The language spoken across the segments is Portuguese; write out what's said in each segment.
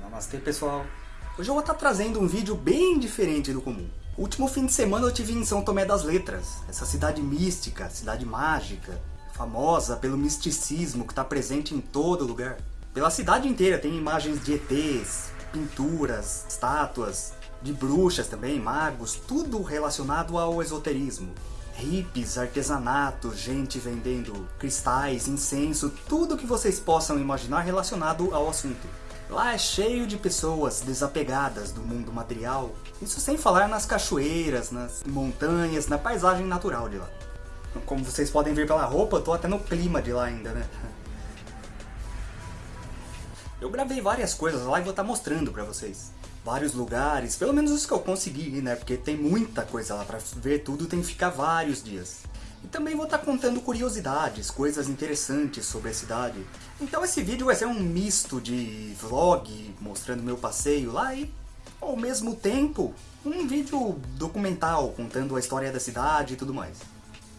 Namastê pessoal! Hoje eu vou estar trazendo um vídeo bem diferente do comum. O último fim de semana eu tive em São Tomé das Letras, essa cidade mística, cidade mágica, famosa pelo misticismo que está presente em todo lugar. Pela cidade inteira tem imagens de ETs, pinturas, estátuas, de bruxas também, magos, tudo relacionado ao esoterismo. Hippies, artesanato, gente vendendo cristais, incenso, tudo que vocês possam imaginar relacionado ao assunto. Lá é cheio de pessoas desapegadas do mundo material, isso sem falar nas cachoeiras, nas montanhas, na paisagem natural de lá. Como vocês podem ver pela roupa, eu tô até no clima de lá ainda, né? Eu gravei várias coisas lá e vou estar tá mostrando pra vocês. Vários lugares, pelo menos os que eu consegui, né? Porque tem muita coisa lá pra ver tudo, tem que ficar vários dias. E também vou estar tá contando curiosidades, coisas interessantes sobre a cidade. Então esse vídeo vai ser um misto de vlog, mostrando meu passeio lá e, ao mesmo tempo, um vídeo documental, contando a história da cidade e tudo mais.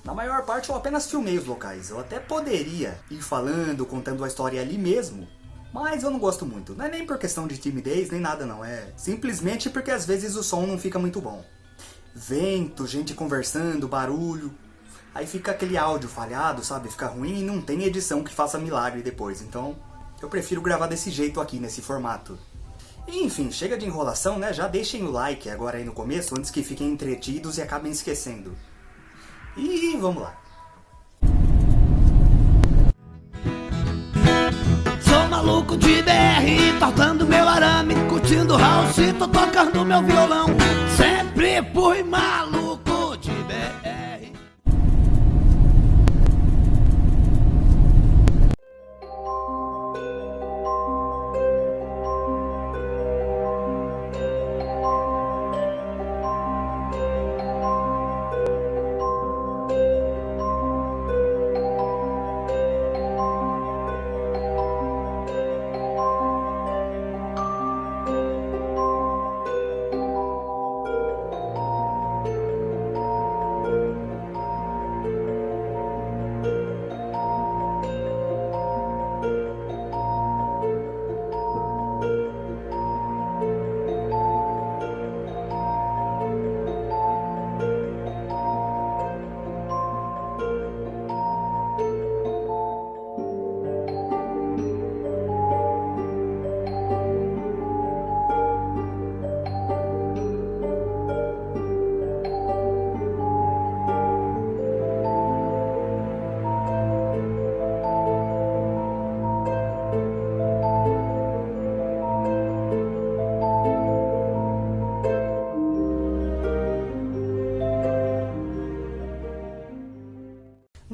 Na maior parte eu apenas filmei os locais, eu até poderia ir falando, contando a história ali mesmo, mas eu não gosto muito. Não é nem por questão de timidez, nem nada não. É simplesmente porque às vezes o som não fica muito bom. Vento, gente conversando, barulho. Aí fica aquele áudio falhado, sabe? Fica ruim e não tem edição que faça milagre depois. Então eu prefiro gravar desse jeito aqui, nesse formato. enfim, chega de enrolação, né? Já deixem o like agora aí no começo, antes que fiquem entretidos e acabem esquecendo. E vamos lá. Maluco de BR, tortando meu arame, curtindo house, tô tocando meu violão. Sempre fui maluco.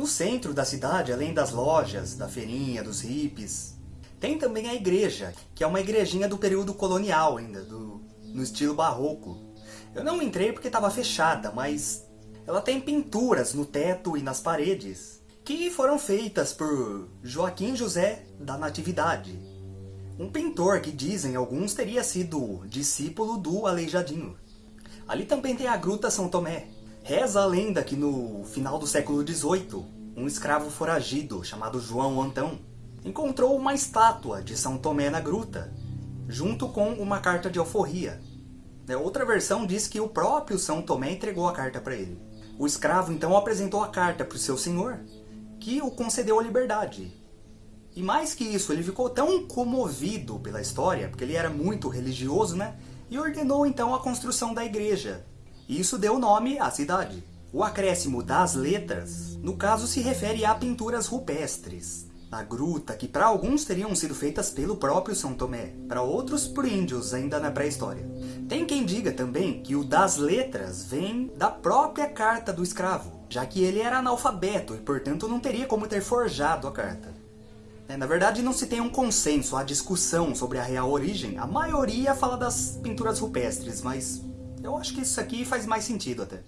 Centro da cidade, além das lojas, da feirinha, dos hippies, tem também a igreja, que é uma igrejinha do período colonial ainda, do, no estilo barroco. Eu não entrei porque estava fechada, mas ela tem pinturas no teto e nas paredes, que foram feitas por Joaquim José da Natividade, um pintor que dizem alguns teria sido discípulo do Aleijadinho. Ali também tem a Gruta São Tomé. Reza a lenda que no final do século XVIII, um escravo foragido chamado João Antão encontrou uma estátua de São Tomé na gruta, junto com uma carta de alforria. É, outra versão diz que o próprio São Tomé entregou a carta para ele. O escravo então apresentou a carta para o seu senhor, que o concedeu a liberdade. E mais que isso, ele ficou tão comovido pela história, porque ele era muito religioso, né? E ordenou então a construção da igreja. E isso deu nome à cidade. O acréscimo das letras, no caso, se refere a pinturas rupestres, na gruta, que para alguns teriam sido feitas pelo próprio São Tomé, para outros por índios ainda na pré-história. Tem quem diga também que o das letras vem da própria carta do escravo, já que ele era analfabeto e portanto não teria como ter forjado a carta. É, na verdade não se tem um consenso, há discussão sobre a real origem, a maioria fala das pinturas rupestres, mas eu acho que isso aqui faz mais sentido até.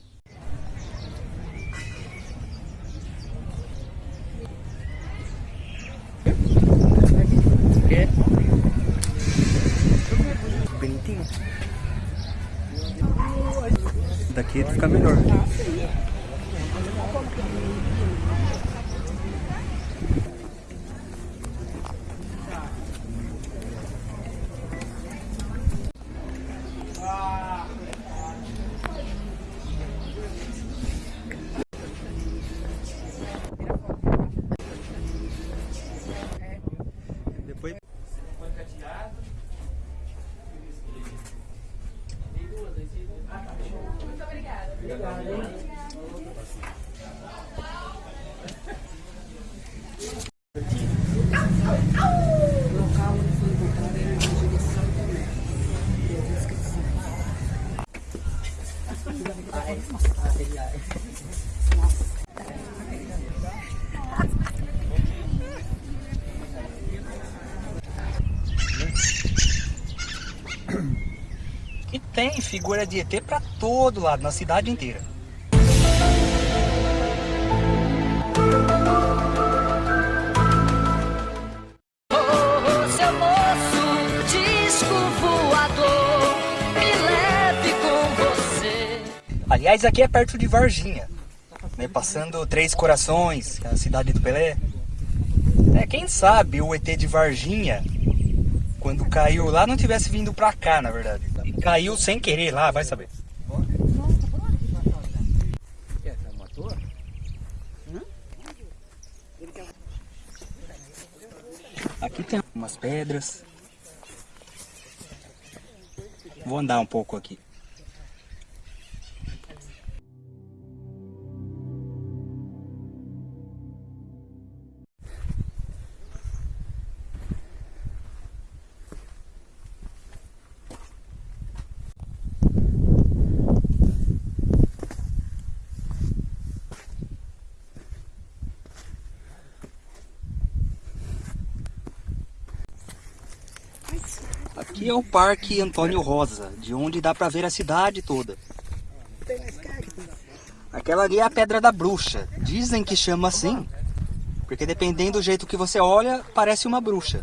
E tem figura de ET pra todo lado, na cidade inteira. Aliás, aqui é perto de Varginha, né, passando Três Corações, é a cidade do Pelé. É, quem sabe o ET de Varginha, quando caiu lá, não tivesse vindo pra cá, na verdade. Caiu sem querer lá, vai saber. Aqui tem umas pedras. Vou andar um pouco aqui. É o Parque Antônio Rosa, de onde dá pra ver a cidade toda. Aquela ali é a Pedra da Bruxa. Dizem que chama assim, porque dependendo do jeito que você olha, parece uma bruxa.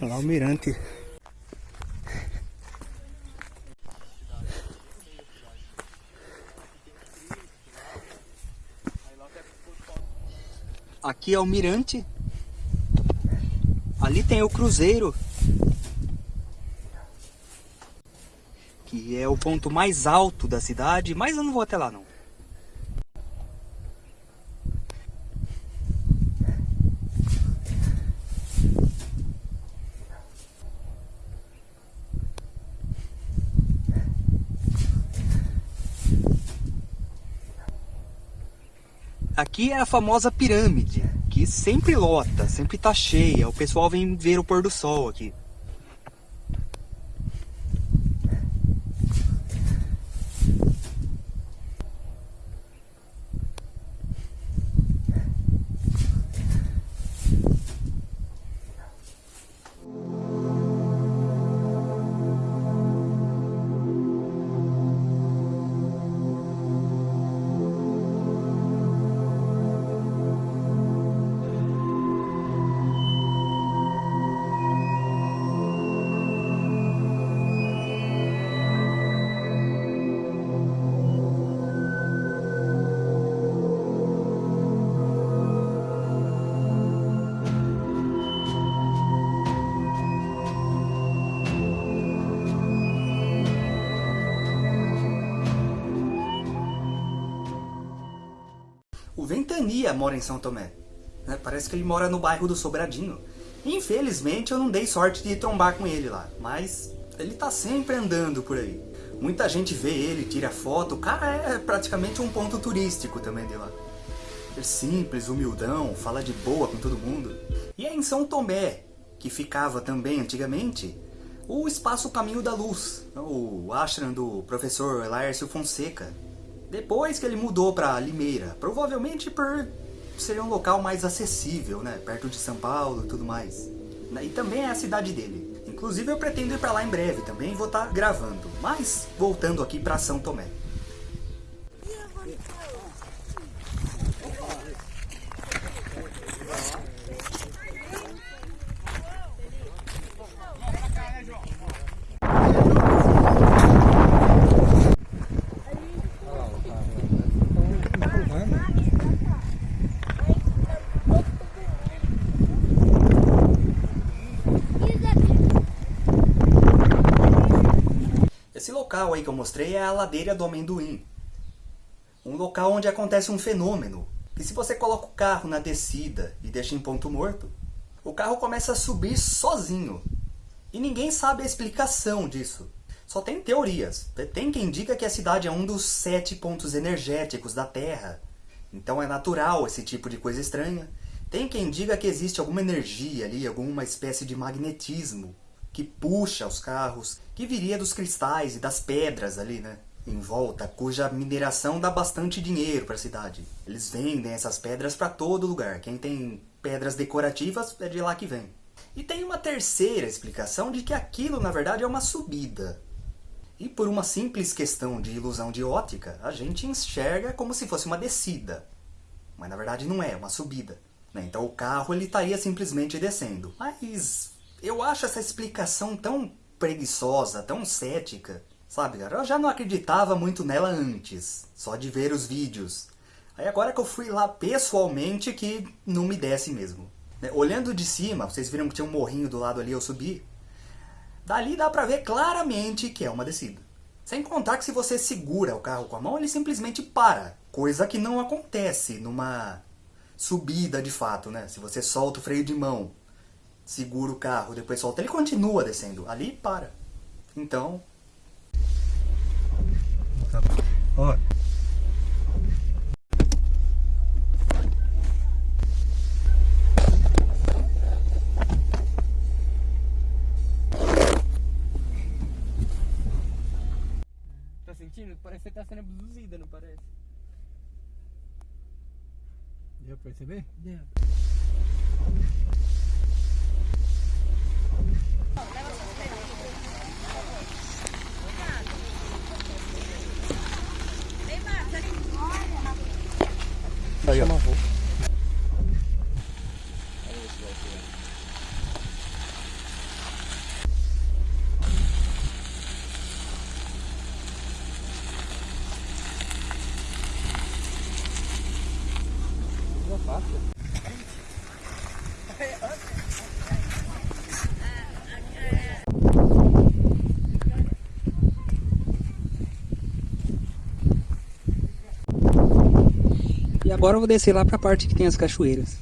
Lá o mirante. Aqui é o mirante. Ali tem o cruzeiro. Que é o ponto mais alto da cidade, mas eu não vou até lá não. Aqui é a famosa pirâmide, que sempre lota, sempre tá cheia. O pessoal vem ver o pôr do sol aqui. Mora em São Tomé. né? Parece que ele mora no bairro do Sobradinho. Infelizmente eu não dei sorte de trombar com ele lá, mas ele tá sempre andando por aí. Muita gente vê ele, tira foto, o cara é praticamente um ponto turístico também de lá. É simples, humildão, fala de boa com todo mundo. E é em São Tomé, que ficava também antigamente, o Espaço Caminho da Luz, o ashram do professor Laércio Fonseca. Depois que ele mudou para Limeira, provavelmente por ser um local mais acessível, né, perto de São Paulo e tudo mais. E também é a cidade dele. Inclusive eu pretendo ir para lá em breve também, vou estar gravando. Mas voltando aqui para São Tomé. Local aí que eu mostrei é a ladeira do amendoim. Um local onde acontece um fenômeno. Que se você coloca o carro na descida e deixa em ponto morto, o carro começa a subir sozinho. E ninguém sabe a explicação disso. Só tem teorias. Tem quem diga que a cidade é um dos sete pontos energéticos da Terra. Então é natural esse tipo de coisa estranha. Tem quem diga que existe alguma energia ali, alguma espécie de magnetismo que puxa os carros, que viria dos cristais e das pedras ali, né? Em volta, cuja mineração dá bastante dinheiro para a cidade. Eles vendem essas pedras para todo lugar. Quem tem pedras decorativas é de lá que vem. E tem uma terceira explicação de que aquilo, na verdade, é uma subida. E por uma simples questão de ilusão de ótica, a gente enxerga como se fosse uma descida. Mas na verdade não é, é uma subida. Né? Então o carro ele estaria simplesmente descendo. Mas eu acho essa explicação tão preguiçosa, tão cética. Sabe, cara? Eu já não acreditava muito nela antes, só de ver os vídeos. Aí agora que eu fui lá pessoalmente que não me desce mesmo. Né? Olhando de cima, vocês viram que tinha um morrinho do lado ali, eu subi. Dali dá pra ver claramente que é uma descida. Sem contar que se você segura o carro com a mão, ele simplesmente para. Coisa que não acontece numa subida de fato, né? Se você solta o freio de mão, segura o carro, depois solta, ele continua descendo. Ali para. Então... Ó, sentindo? Parece que você tá sendo abduzida, não parece? Deu pra perceber? Deu. Aí, ó. E agora eu vou descer lá pra parte que tem as cachoeiras.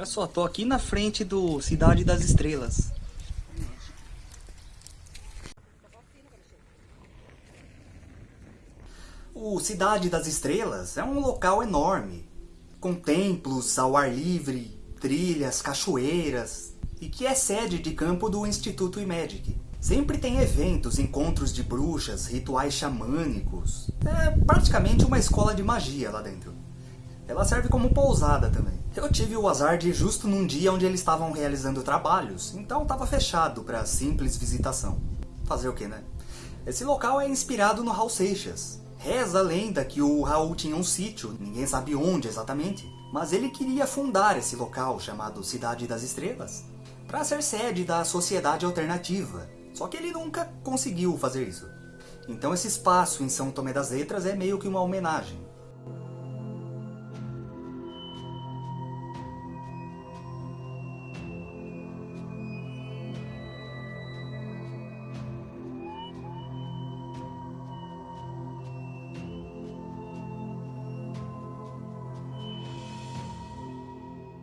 Olha só, tô aqui na frente do Cidade das Estrelas. O Cidade das Estrelas é um local enorme, com templos ao ar livre, trilhas, cachoeiras, e que é sede de campo do Instituto Imagic. Sempre tem eventos, encontros de bruxas, rituais xamânicos. É praticamente uma escola de magia lá dentro. Ela serve como pousada também. Eu tive o azar de ir justo num dia onde eles estavam realizando trabalhos, então estava fechado para simples visitação. Fazer o que, né? Esse local é inspirado no Raul Seixas. Reza a lenda que o Raul tinha um sítio, ninguém sabe onde exatamente, mas ele queria fundar esse local chamado Cidade das Estrelas para ser sede da Sociedade Alternativa, só que ele nunca conseguiu fazer isso. Então esse espaço em São Tomé das Letras é meio que uma homenagem.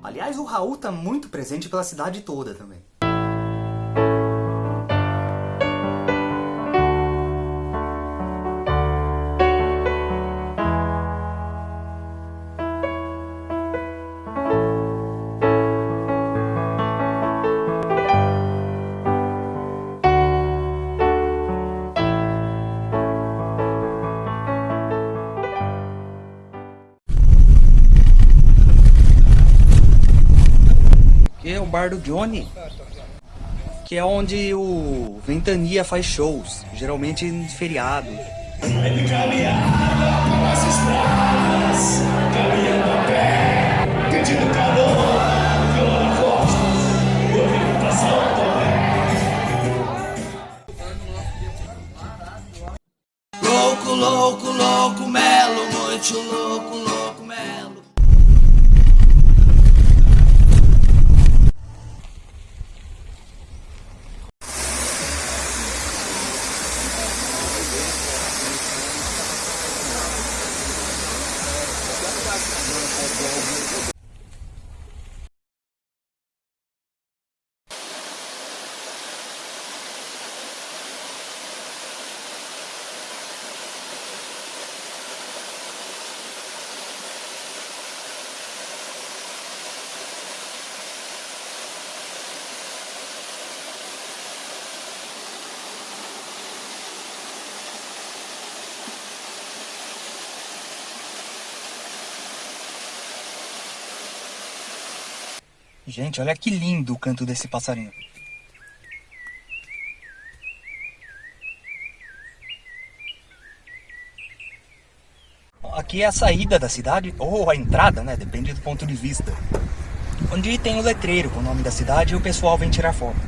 Aliás, o Raul tá muito presente pela cidade toda também. Bar do Johnny. Que é onde o Ventania faz shows, geralmente em feriado. Louco, louco, louco, melo, muito louco, louco, Gente, olha que lindo o canto desse passarinho. Aqui é a saída da cidade, ou a entrada, né? Depende do ponto de vista. Onde tem o letreiro com o nome da cidade e o pessoal vem tirar foto.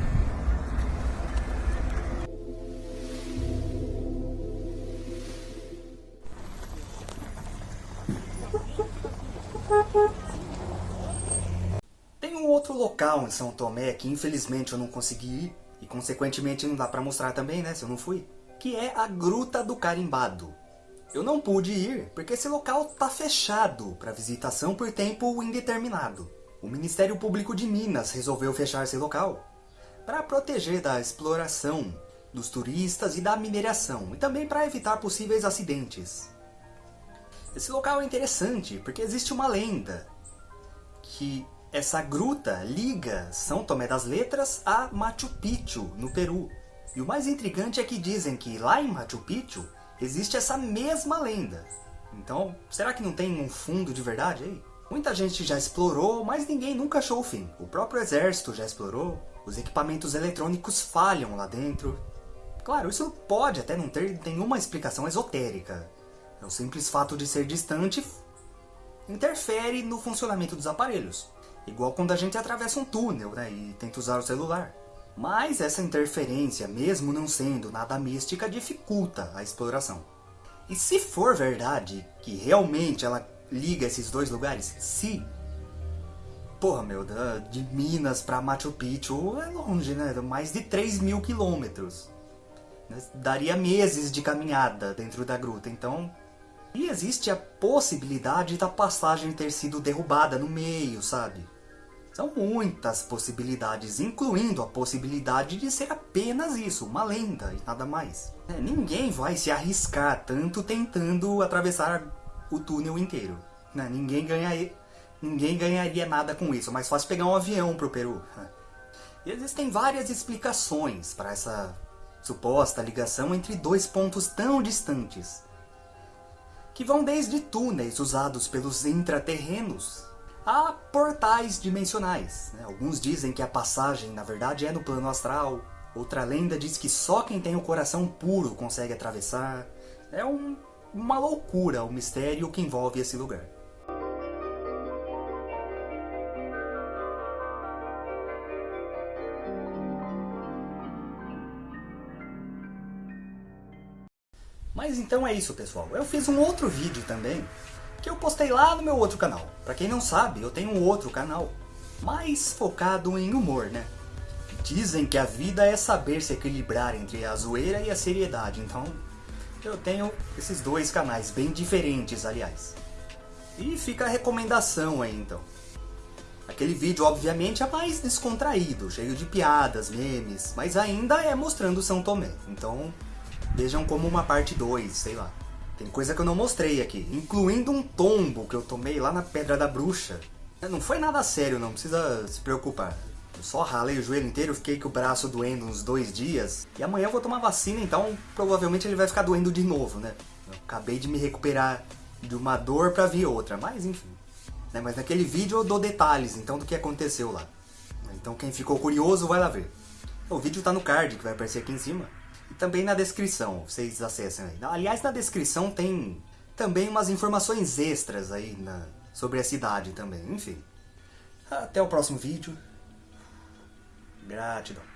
Em São Tomé que infelizmente eu não consegui ir, e consequentemente não dá pra mostrar também, né, se eu não fui, que é a Gruta do Carimbado. Eu não pude ir porque esse local tá fechado para visitação por tempo indeterminado. O Ministério Público de Minas resolveu fechar esse local para proteger da exploração dos turistas e da mineração, e também para evitar possíveis acidentes. Esse local é interessante porque existe uma lenda que essa gruta liga São Tomé das Letras a Machu Picchu, no Peru. E o mais intrigante é que dizem que lá em Machu Picchu existe essa mesma lenda. Então, será que não tem um fundo de verdade aí? Muita gente já explorou, mas ninguém nunca achou o fim. O próprio exército já explorou, os equipamentos eletrônicos falham lá dentro. Claro, isso pode até não ter nenhuma explicação esotérica. É o simples fato de ser distante interfere no funcionamento dos aparelhos. Igual quando a gente atravessa um túnel né, e tenta usar o celular. Mas essa interferência, mesmo não sendo nada mística, dificulta a exploração. E se for verdade que realmente ela liga esses dois lugares, se... Porra, meu, de Minas pra Machu Picchu é longe, né? Mais de 3 mil quilômetros. Daria meses de caminhada dentro da gruta, então... E existe a possibilidade da passagem ter sido derrubada no meio, sabe? São muitas possibilidades, incluindo a possibilidade de ser apenas isso, uma lenda e nada mais. É, ninguém vai se arriscar tanto tentando atravessar o túnel inteiro. né? Ninguém, ganha, ninguém ganharia nada com isso, mais fácil pegar um avião pro Peru. E existem várias explicações para essa suposta ligação entre dois pontos tão distantes que vão desde túneis usados pelos intraterrenos a portais dimensionais. né? Alguns dizem que a passagem, na verdade, é no plano astral. Outra lenda diz que só quem tem o coração puro consegue atravessar. É um- uma loucura o mistério que envolve esse lugar. Mas então é isso, pessoal. Eu fiz um outro vídeo também, que eu postei lá no meu outro canal. Pra quem não sabe, eu tenho um outro canal, mais focado em humor, né? Dizem que a vida é saber se equilibrar entre a zoeira e a seriedade, então eu tenho esses dois canais, bem diferentes, aliás. E fica a recomendação aí, então. Aquele vídeo, obviamente, é mais descontraído, cheio de piadas, memes, mas ainda é mostrando São Tomé. Então, vejam como uma parte 2, sei lá. Tem coisa que eu não mostrei aqui, incluindo um tombo que eu tomei lá na Pedra da Bruxa. Não foi nada sério, não precisa se preocupar. Eu só ralei o joelho inteiro, fiquei com o braço doendo uns dois dias. E amanhã eu vou tomar vacina, então provavelmente ele vai ficar doendo de novo, né? Eu acabei de me recuperar de uma dor pra vir outra, mas enfim. Né? Mas naquele vídeo eu dou detalhes, então, do que aconteceu lá. Então quem ficou curioso vai lá ver. O vídeo tá no card, que vai aparecer aqui em cima. E também na descrição, vocês acessem aí. Aliás, na descrição tem também umas informações extras aí na, sobre a cidade também, enfim. Até o próximo vídeo. Gratidão.